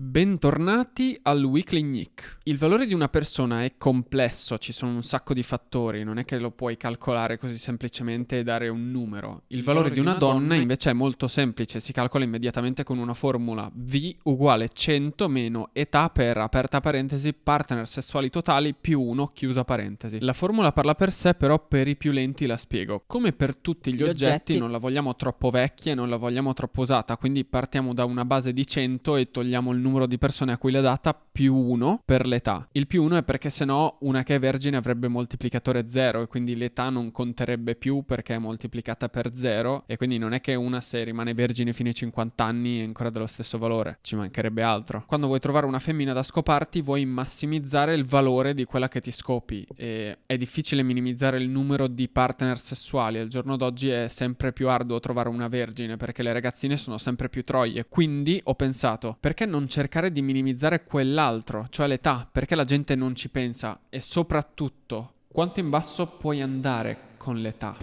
Bentornati al Weekly Nick. Il valore di una persona è complesso, ci sono un sacco di fattori, non è che lo puoi calcolare così semplicemente e dare un numero. Il valore di una donna invece è molto semplice, si calcola immediatamente con una formula V uguale 100 meno età per aperta parentesi partner sessuali totali più 1 chiusa parentesi. La formula parla per sé, però per i più lenti la spiego. Come per tutti gli, gli oggetti, oggetti non la vogliamo troppo vecchia e non la vogliamo troppo usata, quindi partiamo da una base di 100 e togliamo il numero numero di persone a cui l'è data più 1 per l'età. Il più 1 è perché se no una che è vergine avrebbe moltiplicatore 0 e quindi l'età non conterebbe più perché è moltiplicata per 0 e quindi non è che una se rimane vergine fino ai 50 anni è ancora dello stesso valore, ci mancherebbe altro. Quando vuoi trovare una femmina da scoparti vuoi massimizzare il valore di quella che ti scopi e è difficile minimizzare il numero di partner sessuali, al giorno d'oggi è sempre più arduo trovare una vergine perché le ragazzine sono sempre più troie, quindi ho pensato perché non c'è cercare di minimizzare quell'altro, cioè l'età, perché la gente non ci pensa e soprattutto quanto in basso puoi andare con l'età.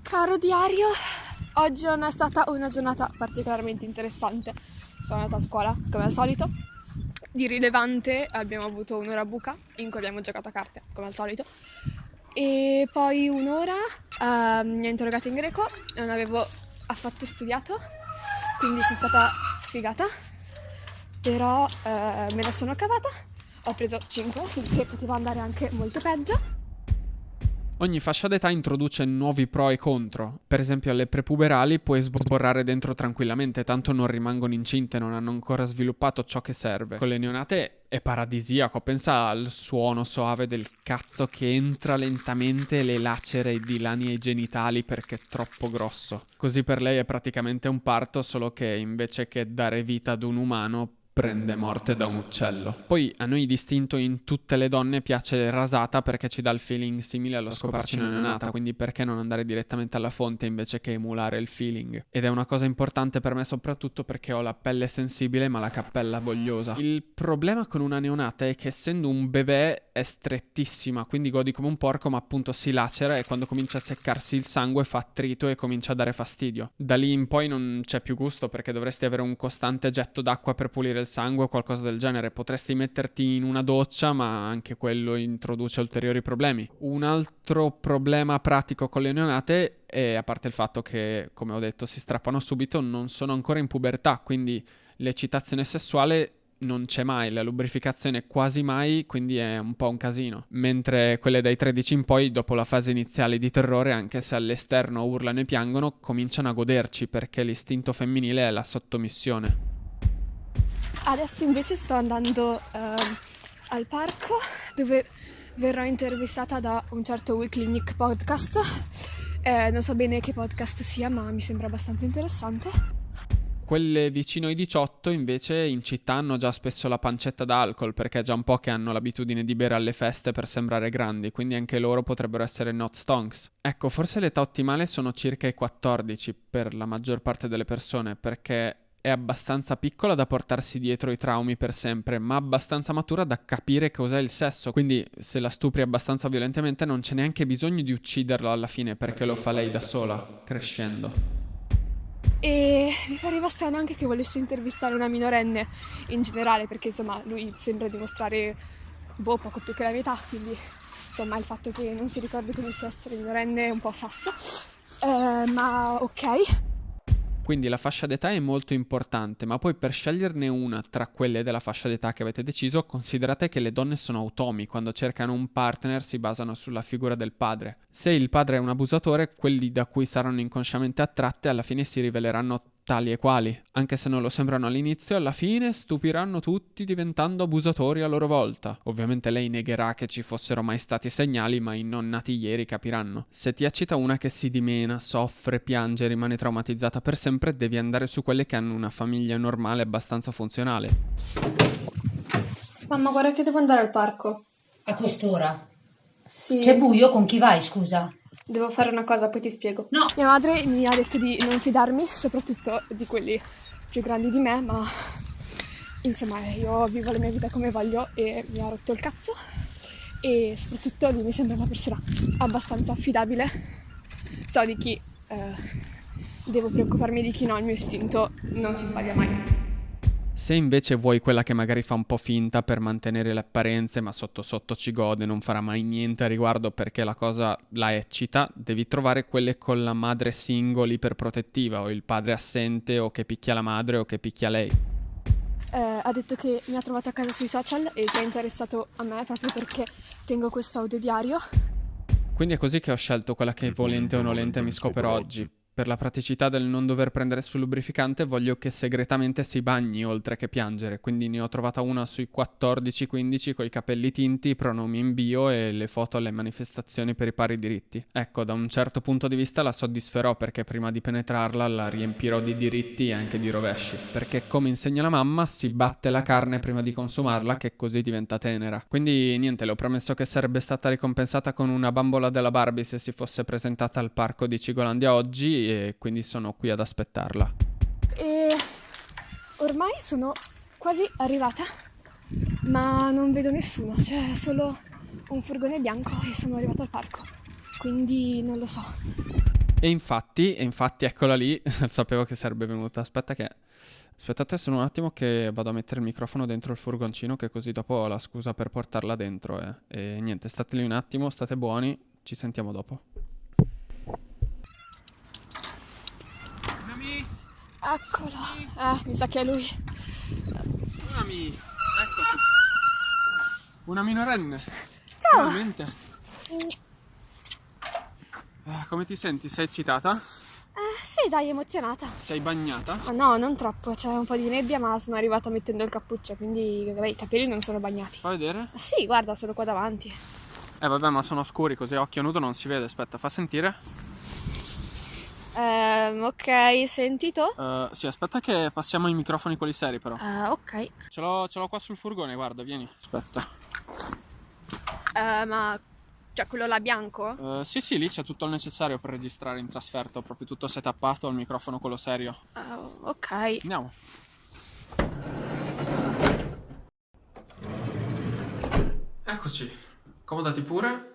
Caro diario, oggi è stata una giornata particolarmente interessante. Sono andata a scuola, come al solito. Di rilevante abbiamo avuto un'ora buca in cui abbiamo giocato a carte, come al solito. E poi un'ora uh, mi ha interrogato in greco, non avevo affatto studiato, quindi sono stata sfigata, però eh, me la sono cavata, ho preso 5, che poteva andare anche molto peggio. Ogni fascia d'età introduce nuovi pro e contro. Per esempio alle prepuberali puoi sborrare dentro tranquillamente, tanto non rimangono incinte, non hanno ancora sviluppato ciò che serve. Con le neonate è paradisiaco, pensa al suono soave del cazzo che entra lentamente e le lacera i dilani ai genitali perché è troppo grosso. Così per lei è praticamente un parto, solo che invece che dare vita ad un umano prende morte da un uccello. Poi a noi distinto in tutte le donne piace rasata perché ci dà il feeling simile allo scoparci una neonata, quindi perché non andare direttamente alla fonte invece che emulare il feeling? Ed è una cosa importante per me soprattutto perché ho la pelle sensibile ma la cappella vogliosa. Il problema con una neonata è che essendo un bebè è strettissima, quindi godi come un porco ma appunto si lacera e quando comincia a seccarsi il sangue fa attrito e comincia a dare fastidio. Da lì in poi non c'è più gusto perché dovresti avere un costante getto d'acqua per pulire il sangue o qualcosa del genere. Potresti metterti in una doccia, ma anche quello introduce ulteriori problemi. Un altro problema pratico con le neonate è, a parte il fatto che, come ho detto, si strappano subito, non sono ancora in pubertà, quindi l'eccitazione sessuale non c'è mai, la lubrificazione quasi mai, quindi è un po' un casino. Mentre quelle dai 13 in poi, dopo la fase iniziale di terrore, anche se all'esterno urlano e piangono, cominciano a goderci perché l'istinto femminile è la sottomissione. Adesso invece sto andando uh, al parco dove verrò intervistata da un certo Weekly Nick podcast. Eh, non so bene che podcast sia, ma mi sembra abbastanza interessante. Quelle vicino ai 18 invece in città hanno già spesso la pancetta d'alcol perché è già un po' che hanno l'abitudine di bere alle feste per sembrare grandi, quindi anche loro potrebbero essere not stonks. Ecco, forse l'età ottimale sono circa i 14 per la maggior parte delle persone perché è abbastanza piccola da portarsi dietro i traumi per sempre, ma abbastanza matura da capire cos'è il sesso. Quindi, se la stupri abbastanza violentemente, non c'è neanche bisogno di ucciderla alla fine perché lo fa lei da sola, crescendo. E mi pareva strano anche che volesse intervistare una minorenne in generale, perché insomma lui sembra dimostrare boh, poco più che la metà, quindi insomma il fatto che non si ricordi come sia essere minorenne è un po' sasso. Eh, ma ok. Quindi la fascia d'età è molto importante, ma poi per sceglierne una tra quelle della fascia d'età che avete deciso, considerate che le donne sono automi, quando cercano un partner si basano sulla figura del padre. Se il padre è un abusatore, quelli da cui saranno inconsciamente attratte alla fine si riveleranno tali e quali, anche se non lo sembrano all'inizio, alla fine stupiranno tutti diventando abusatori a loro volta. Ovviamente lei negherà che ci fossero mai stati segnali, ma i non nati ieri capiranno. Se ti accita una che si dimena, soffre, piange, rimane traumatizzata per sempre, devi andare su quelle che hanno una famiglia normale abbastanza funzionale. Mamma, guarda che devo andare al parco. A quest'ora? Sì. C'è buio? Con chi vai, scusa? Devo fare una cosa, poi ti spiego. No. Mia madre mi ha detto di non fidarmi, soprattutto di quelli più grandi di me, ma insomma io vivo la mia vita come voglio e mi ha rotto il cazzo e soprattutto lui mi sembra una persona abbastanza affidabile. So di chi eh, devo preoccuparmi di chi no, il mio istinto non si sbaglia mai. Se invece vuoi quella che magari fa un po' finta per mantenere le apparenze, ma sotto sotto ci gode, non farà mai niente a riguardo perché la cosa la eccita, devi trovare quelle con la madre single iperprotettiva o il padre assente o che picchia la madre o che picchia lei. Eh, ha detto che mi ha trovato a casa sui social e si è interessato a me proprio perché tengo questo audio diario. Quindi è così che ho scelto quella che volente o nolente mi scopero oggi, per la praticità del non dover prendere sul lubrificante voglio che segretamente si bagni oltre che piangere, quindi ne ho trovata una sui 14-15 con i capelli tinti, i pronomi in bio e le foto alle manifestazioni per i pari diritti. Ecco, da un certo punto di vista la soddisferò perché prima di penetrarla la riempirò di diritti e anche di rovesci, perché come insegna la mamma si batte la carne prima di consumarla che così diventa tenera. Quindi niente, le ho promesso che sarebbe stata ricompensata con una bambola della Barbie se si fosse presentata al parco di Cigolandia oggi e quindi sono qui ad aspettarla. E ormai sono quasi arrivata, ma non vedo nessuno, c'è solo un furgone bianco e sono arrivata al parco, quindi non lo so. E infatti, e infatti eccola lì, sapevo che sarebbe venuta. Aspetta che... Aspettate solo un attimo che vado a mettere il microfono dentro il furgoncino che così dopo ho la scusa per portarla dentro. Eh. E niente, state lì un attimo, state buoni, ci sentiamo dopo. Eccolo. Eh, mi sa che è lui. Unami, eccoci. Una minorenne. Ciao. Finalmente. Eh, come ti senti? Sei eccitata? Eh, sì, dai, emozionata. Sei bagnata? Ma no, non troppo, c'è un po' di nebbia, ma sono arrivata mettendo il cappuccio, quindi vabbè, i capelli non sono bagnati. Fa vedere? Ma sì, guarda, sono qua davanti. Eh vabbè, ma sono scuri così occhio nudo non si vede. Aspetta, fa sentire. Ehm, ok, sentito? Uh, sì, aspetta che passiamo ai microfoni quelli seri però. Uh, ok. Ce l'ho, ce l'ho qua sul furgone, guarda, vieni. Aspetta. Uh, ma cioè quello là bianco? Uh, sì, sì, lì c'è tutto il necessario per registrare in trasferto, proprio tutto setappato, il microfono quello serio. Ok. Andiamo. Eccoci, comodati pure.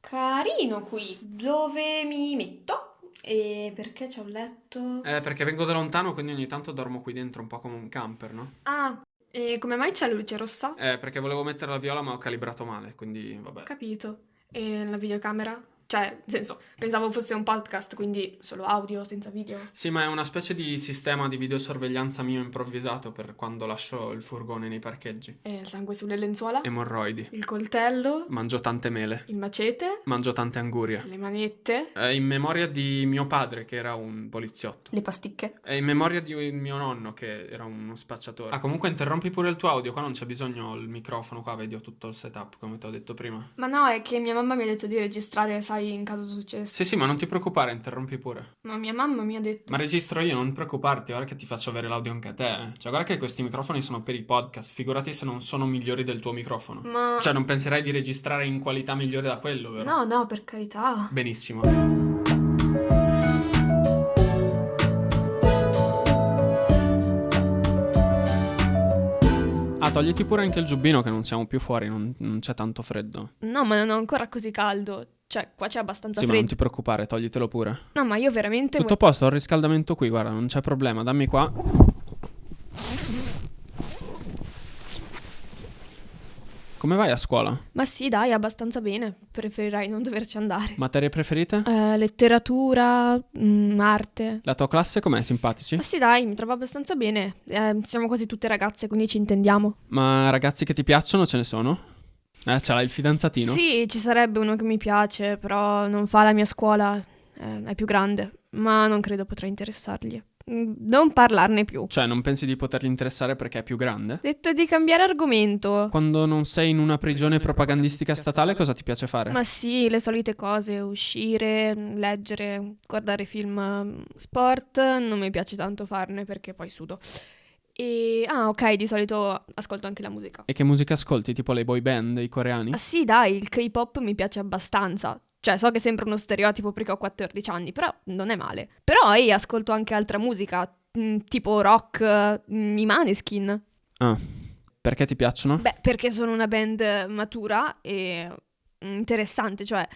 Carino qui. Dove mi metto? E perché c'è un letto? Eh, perché vengo da lontano, quindi ogni tanto dormo qui dentro un po' come un camper, no? Ah, e come mai c'è la luce rossa? Eh, perché volevo mettere la viola ma ho calibrato male, quindi vabbè. Capito. E la videocamera? Cioè, nel senso, pensavo fosse un podcast, quindi solo audio, senza video. Sì, ma è una specie di sistema di videosorveglianza mio improvvisato per quando lascio il furgone nei parcheggi. E il sangue sulle lenzuola? Emorroidi. Il coltello? Mangio tante mele. Il macete? Mangio tante angurie. Le manette? È in memoria di mio padre, che era un poliziotto. Le pasticche? È in memoria di mio nonno, che era uno spacciatore. Ah, comunque interrompi pure il tuo audio, qua non c'è bisogno il microfono, qua vedi ho tutto il setup, come ti ho detto prima. Ma no, è che mia mamma mi ha detto di registrare, sai, in caso successe. Sì, sì, ma non ti preoccupare, interrompi pure. Ma mia mamma mi ha detto... Ma registro io, non preoccuparti, ora che ti faccio avere l'audio anche a te. eh. Cioè, guarda che questi microfoni sono per i podcast, figurati se non sono migliori del tuo microfono. Ma... Cioè, non penserai di registrare in qualità migliore da quello, vero? No, no, per carità. Benissimo. Ah, togliti pure anche il giubbino che non siamo più fuori, non, non c'è tanto freddo. No, ma non ho ancora così caldo. Cioè, qua c'è abbastanza Sì, ma non freddo. ti preoccupare, toglitelo pure. No, ma io veramente... Tutto a posto, ho il riscaldamento qui, guarda, non c'è problema, dammi qua. Come vai a scuola? Ma sì, dai, abbastanza bene. Preferirei non doverci andare. Materie preferite? Eh, letteratura, mm, arte. La tua classe com'è? Simpatici? Ma sì, dai, mi trovo abbastanza bene. Eh, siamo quasi tutte ragazze, quindi ci intendiamo. Ma ragazzi che ti piacciono ce ne sono? Eh, ce l'hai il fidanzatino? Sì, ci sarebbe uno che mi piace, però non fa la mia scuola. Eh, è più grande, ma non credo potrà interessargli. Mm, Non parlarne più. Cioè, non pensi di potergli interessare perché è più grande? Detto di cambiare argomento. Quando non sei in una prigione propagandistica statale, cosa ti piace fare? Ma sì, le solite cose, uscire, leggere, guardare film, mm, sport, non mi piace tanto farne perché poi sudo. E ah, ok, di solito ascolto anche la musica. E che musica ascolti? Tipo le boy band, i coreani? Ah sì, dai, il K-pop mi piace abbastanza. Cioè, so che sembra uno stereotipo perché ho 14 anni, però non è male. Però ehi, ascolto anche altra musica, mm, tipo rock, mm, i Maneskin. Ah, perché ti piacciono? Beh, perché sono una band matura e interessante, cioè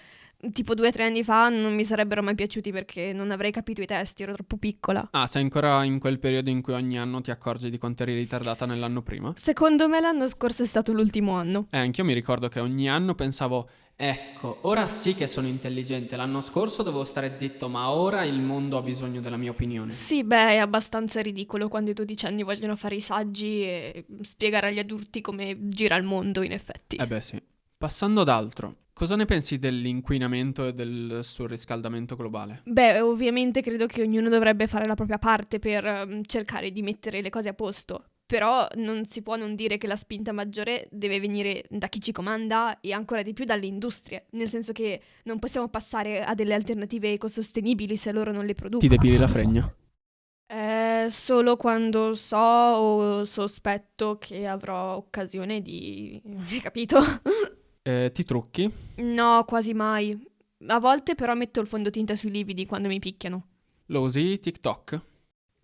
tipo due o tre anni fa non mi sarebbero mai piaciuti perché non avrei capito i testi, ero troppo piccola. Ah, sei ancora in quel periodo in cui ogni anno ti accorgi di quanto eri ritardata nell'anno prima? Secondo me l'anno scorso è stato l'ultimo anno. Eh, anch'io mi ricordo che ogni anno pensavo, ecco, ora sì che sono intelligente, l'anno scorso dovevo stare zitto, ma ora il mondo ha bisogno della mia opinione. Sì, beh, è abbastanza ridicolo quando i dodicenni vogliono fare i saggi e spiegare agli adulti come gira il mondo, in effetti. Eh beh sì. Passando ad altro, cosa ne pensi dell'inquinamento e del surriscaldamento globale? Beh, ovviamente credo che ognuno dovrebbe fare la propria parte per um, cercare di mettere le cose a posto. Però non si può non dire che la spinta maggiore deve venire da chi ci comanda e ancora di più dalle industrie, nel senso che non possiamo passare a delle alternative ecosostenibili se loro non le producono. Ti depili la fregna? Eh, solo quando so o sospetto che avrò occasione di... Hai capito? Eh, ti trucchi? No, quasi mai. A volte però metto il fondotinta sui lividi quando mi picchiano. Lo usi TikTok?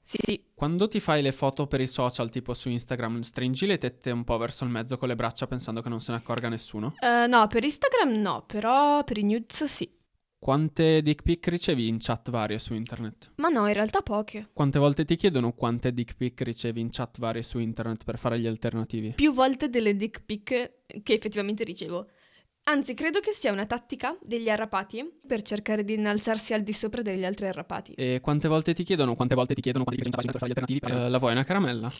Sì, sì. Quando ti fai le foto per i social, tipo su Instagram, stringi le tette un po' verso il mezzo con le braccia pensando che non se ne accorga nessuno? Eh, no, per Instagram no, però per i nudes sì. Quante dick pic ricevi in chat varie su internet? Ma no, in realtà poche. Quante volte ti chiedono quante dick pic ricevi in chat varie su internet per fare gli alternativi? Più volte delle dick pic che effettivamente ricevo. Anzi, credo che sia una tattica degli arrapati per cercare di innalzarsi al di sopra degli altri arrapati. E quante volte ti chiedono? Quante volte ti chiedono quanti per fare gli alternativi? Eh, la vuoi una caramella?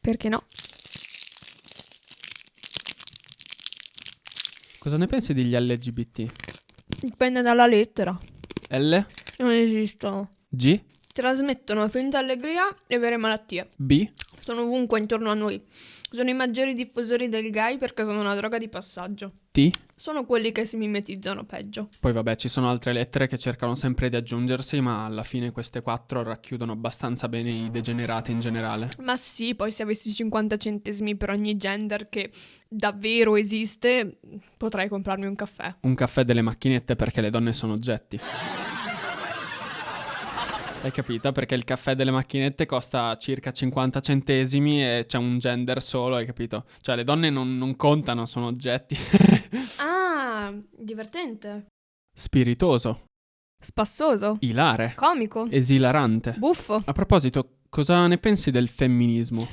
Perché no? Cosa ne pensi degli LGBT? Dipende dalla lettera. L? Non esistono. G? Trasmettono finta allegria e vere malattie. B? Sono ovunque intorno a noi. Sono i maggiori diffusori del gay perché sono una droga di passaggio. T? Sono quelli che si mimetizzano peggio. Poi vabbè, ci sono altre lettere che cercano sempre di aggiungersi, ma alla fine queste quattro racchiudono abbastanza bene i degenerati in generale. Ma sì, poi se avessi 50 centesimi per ogni gender che davvero esiste, potrei comprarmi un caffè. Un caffè delle macchinette perché le donne sono oggetti. Hai capito? Perché il caffè delle macchinette costa circa 50 centesimi e c'è un gender solo, hai capito? Cioè le donne non, non contano, sono oggetti. Ah, divertente. Spiritoso, Spassoso. ilare, Comico. esilarante. Buffo. A proposito, cosa ne pensi del femminismo?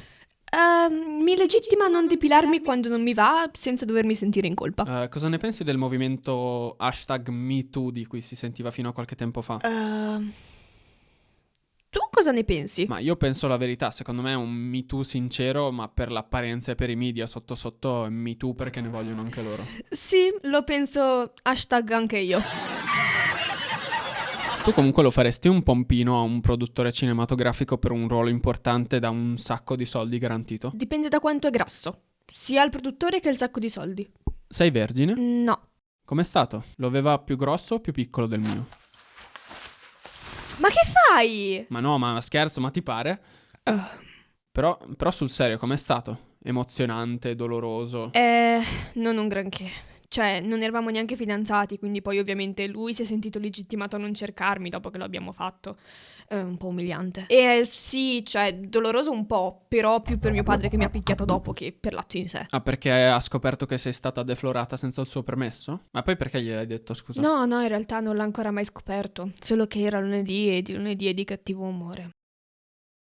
Ehm, mi legittima non depilarmi quando non mi va senza dovermi sentire in colpa. Eh, cosa ne pensi del movimento hashtag MeToo di cui si sentiva fino a qualche tempo fa? Ehm, tu cosa ne pensi? Ma io penso la verità, secondo me è un Me Too sincero, ma per l'apparenza e per i media sotto sotto è Me Too perché ne vogliono anche loro. Sì, lo penso hashtag anche io. Tu comunque lo faresti un pompino a un produttore cinematografico per un ruolo importante da un sacco di soldi garantito? Dipende da quanto è grasso. Sia il produttore che il sacco di soldi. Sei vergine? No. Com'è stato? Lo aveva più grosso o più piccolo del mio? Ma che fai? Ma no, ma scherzo, ma ti pare? Uh, Però, però sul serio, com'è stato? Emozionante, doloroso? eh, non un granché. Cioè, non eravamo neanche fidanzati, quindi poi ovviamente lui si è sentito legittimato a non cercarmi dopo che lo abbiamo fatto. È un po' umiliante. E eh, sì, cioè, doloroso un po', però più per mio padre che mi ha picchiato dopo che per l'atto in sé. Ah, perché ha scoperto che sei stata deflorata senza il suo permesso? Ma poi perché gliel'hai detto, scusa? No, no, in realtà non l'ha ancora mai scoperto. Solo che era lunedì e di lunedì è di cattivo umore.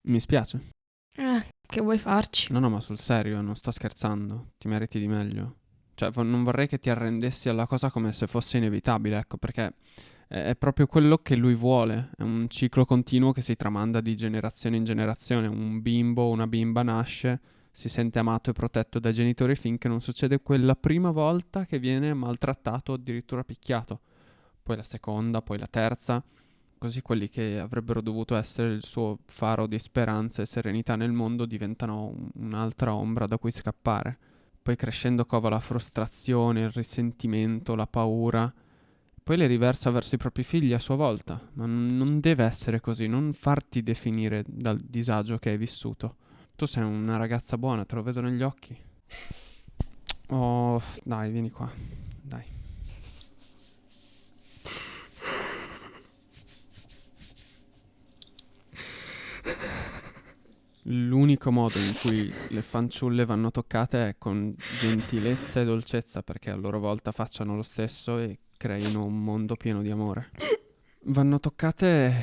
Mi spiace. Eh, che vuoi farci? No, no, ma sul serio, non sto scherzando. Ti meriti di meglio. Cioè, non vorrei che ti arrendessi alla cosa come se fosse inevitabile, ecco, perché è, proprio quello che lui vuole. È un ciclo continuo che si tramanda di generazione in generazione. Un bimbo o una bimba nasce, si sente amato e protetto dai genitori finché non succede quella prima volta che viene maltrattato o addirittura picchiato. Poi la seconda, poi la terza. Così quelli che avrebbero dovuto essere il suo faro di speranza e serenità nel mondo diventano un- un'altra ombra da cui scappare. Poi crescendo cova la frustrazione, il risentimento, la paura. Poi le riversa verso i propri figli a sua volta. Ma non deve essere così, non farti definire dal disagio che hai vissuto. Tu sei una ragazza buona, te lo vedo negli occhi. Oh, dai, vieni qua. Dai. L'unico modo in cui le fanciulle vanno toccate è con gentilezza e dolcezza perché a loro volta facciano lo stesso e creino un mondo pieno di amore. Vanno toccate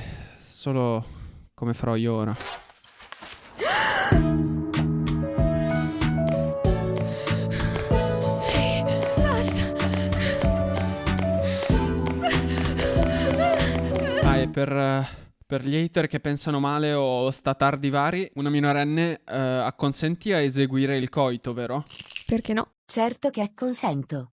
solo come farò io ora. Ah, e per, eh, per gli hater che pensano male o sta tardi vari, una minorenne eh, acconsentì a eseguire il coito, vero? Perché no? Certo che acconsento.